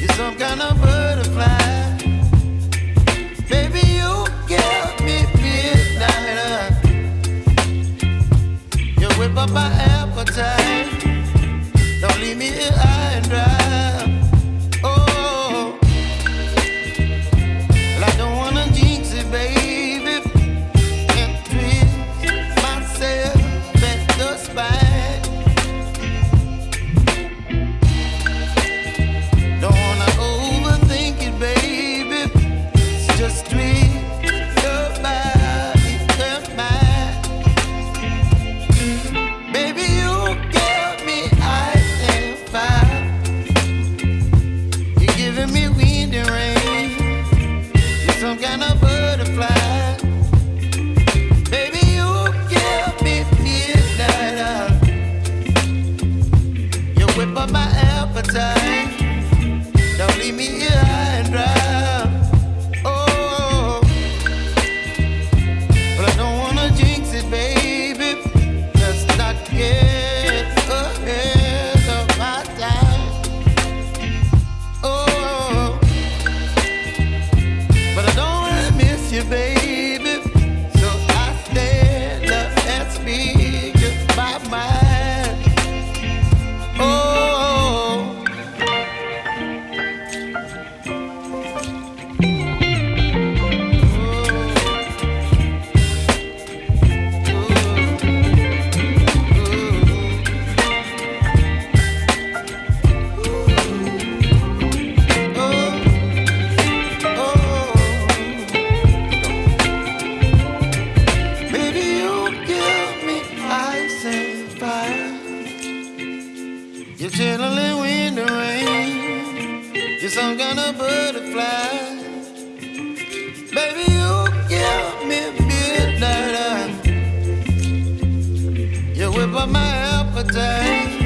You're some kind of butterfly. Baby, you me. You whip up my appetite. Don't leave me here high and dry. Up my appetite. Don't leave me here high and dry. Chilling wind and rain. You're some kind of butterfly. Baby, you give me midnight. You whip up my appetite.